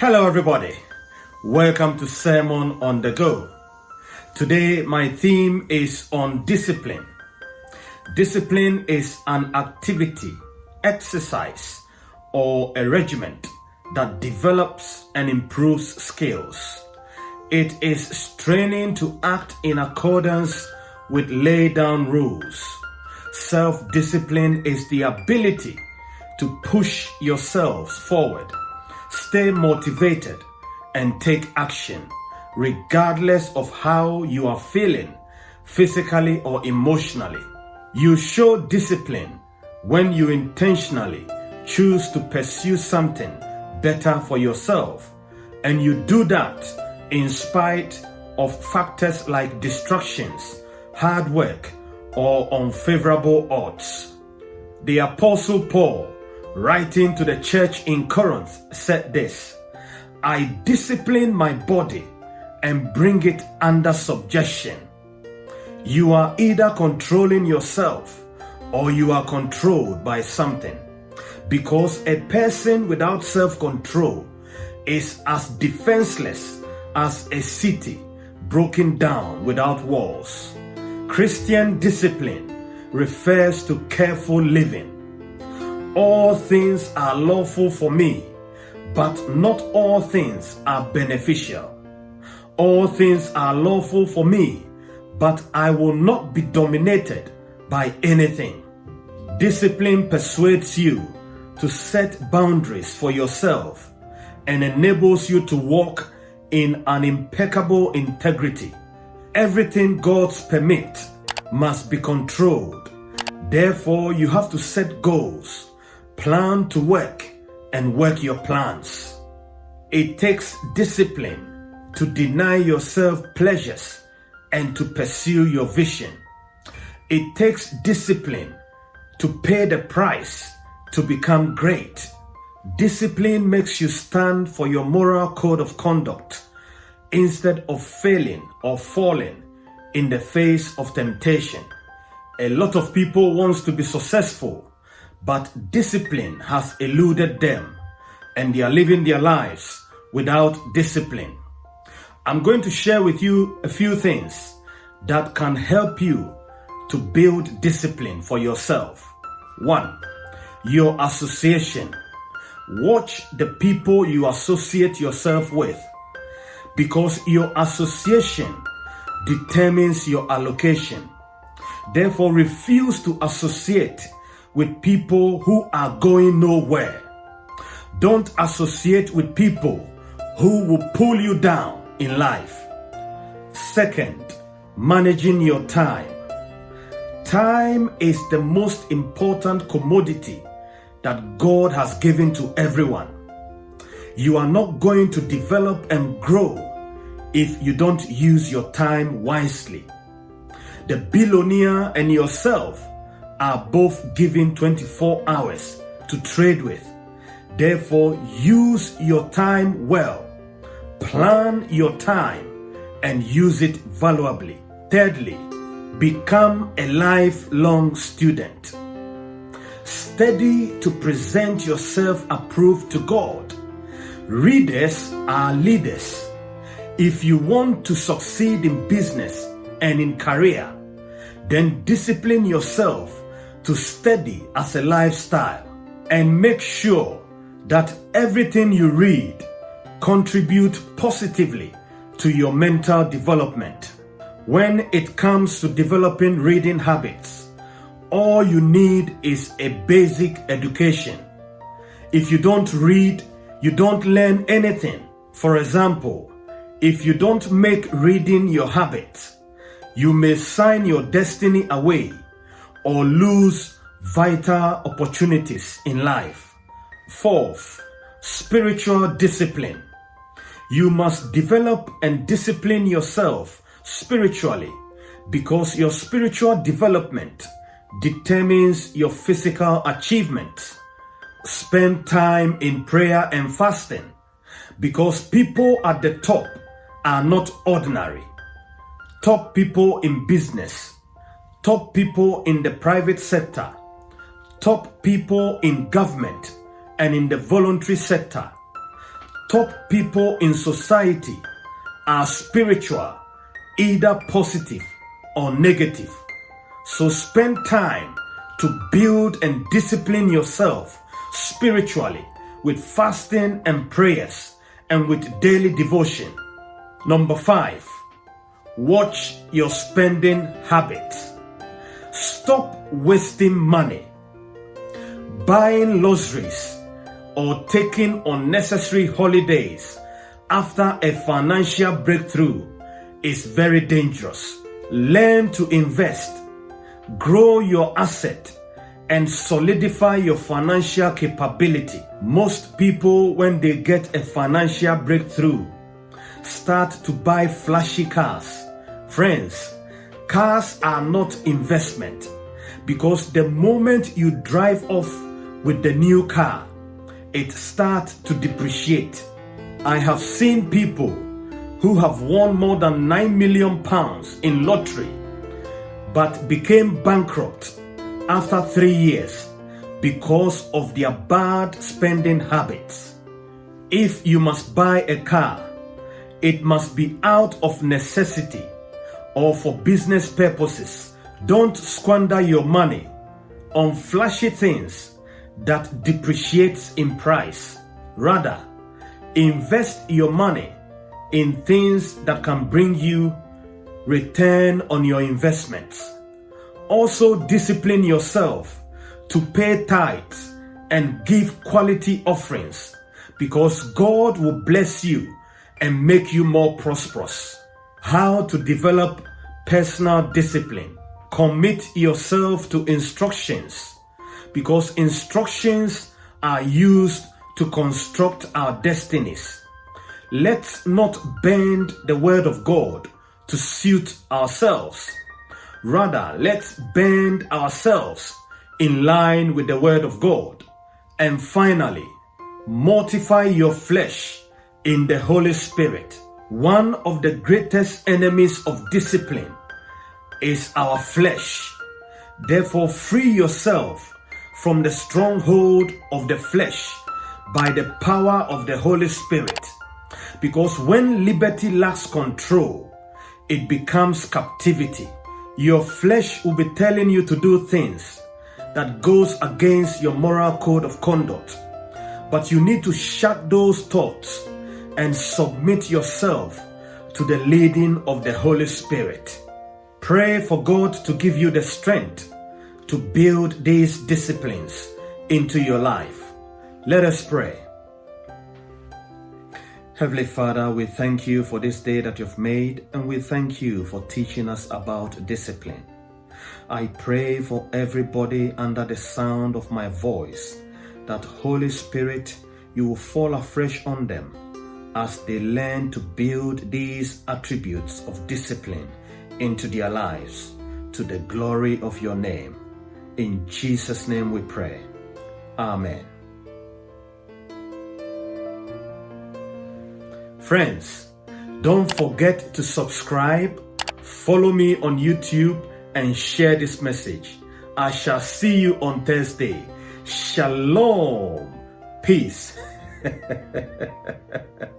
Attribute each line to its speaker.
Speaker 1: Hello, everybody. Welcome to Sermon on the Go. Today, my theme is on discipline. Discipline is an activity, exercise, or a regiment that develops and improves skills. It is straining to act in accordance with laid down rules. Self discipline is the ability to push yourselves forward, stay motivated, and take action, regardless of how you are feeling, physically or emotionally. You show discipline when you intentionally choose to pursue something better for yourself, and you do that in spite of factors like distractions, hard work, or unfavorable odds. The Apostle Paul writing to the church in Corinth, said this I discipline my body and bring it under subjection. You are either controlling yourself or you are controlled by something. Because a person without self control is as defenseless as a city broken down without walls. Christian discipline refers to careful living all things are lawful for me, but not all things are beneficial. All things are lawful for me, but I will not be dominated by anything. Discipline persuades you to set boundaries for yourself and enables you to walk in an impeccable integrity. Everything God's permit must be controlled. Therefore, you have to set goals Plan to work and work your plans. It takes discipline to deny yourself pleasures and to pursue your vision. It takes discipline to pay the price to become great. Discipline makes you stand for your moral code of conduct instead of failing or falling in the face of temptation. A lot of people wants to be successful but discipline has eluded them and they are living their lives without discipline. I'm going to share with you a few things that can help you to build discipline for yourself. One, your association. Watch the people you associate yourself with because your association determines your allocation. Therefore, refuse to associate with people who are going nowhere. Don't associate with people who will pull you down in life. Second, managing your time. Time is the most important commodity that God has given to everyone. You are not going to develop and grow if you don't use your time wisely. The billionaire and yourself are both given 24 hours to trade with. Therefore, use your time well. Plan your time and use it valuably. Thirdly, become a lifelong student. Study to present yourself approved to God. Readers are leaders. If you want to succeed in business and in career, then discipline yourself to study as a lifestyle and make sure that everything you read contribute positively to your mental development. When it comes to developing reading habits, all you need is a basic education. If you don't read, you don't learn anything. For example, if you don't make reading your habit, you may sign your destiny away or lose vital opportunities in life. Fourth, spiritual discipline. You must develop and discipline yourself spiritually because your spiritual development determines your physical achievement. Spend time in prayer and fasting because people at the top are not ordinary. Top people in business top people in the private sector, top people in government and in the voluntary sector, top people in society are spiritual, either positive or negative. So spend time to build and discipline yourself spiritually with fasting and prayers and with daily devotion. Number five, watch your spending habits. Stop wasting money, buying luxuries, or taking unnecessary holidays after a financial breakthrough is very dangerous. Learn to invest, grow your asset, and solidify your financial capability. Most people, when they get a financial breakthrough, start to buy flashy cars. Friends, cars are not investment because the moment you drive off with the new car, it starts to depreciate. I have seen people who have won more than 9 million pounds in lottery but became bankrupt after three years because of their bad spending habits. If you must buy a car, it must be out of necessity or for business purposes. Don't squander your money on flashy things that depreciates in price. Rather, invest your money in things that can bring you return on your investments. Also discipline yourself to pay tithes and give quality offerings because God will bless you and make you more prosperous. How to develop personal discipline. Commit yourself to instructions because instructions are used to construct our destinies. Let's not bend the word of God to suit ourselves. Rather, let's bend ourselves in line with the word of God. And finally, mortify your flesh in the Holy Spirit. One of the greatest enemies of discipline is our flesh. Therefore, free yourself from the stronghold of the flesh by the power of the Holy Spirit. Because when liberty lacks control, it becomes captivity. Your flesh will be telling you to do things that goes against your moral code of conduct. But you need to shut those thoughts and submit yourself to the leading of the Holy Spirit. Pray for God to give you the strength to build these disciplines into your life. Let us pray. Heavenly Father, we thank you for this day that you've made, and we thank you for teaching us about discipline. I pray for everybody under the sound of my voice that Holy Spirit, you will fall afresh on them as they learn to build these attributes of discipline into their lives to the glory of your name. In Jesus' name we pray. Amen. Friends, don't forget to subscribe, follow me on YouTube, and share this message. I shall see you on Thursday. Shalom. Peace.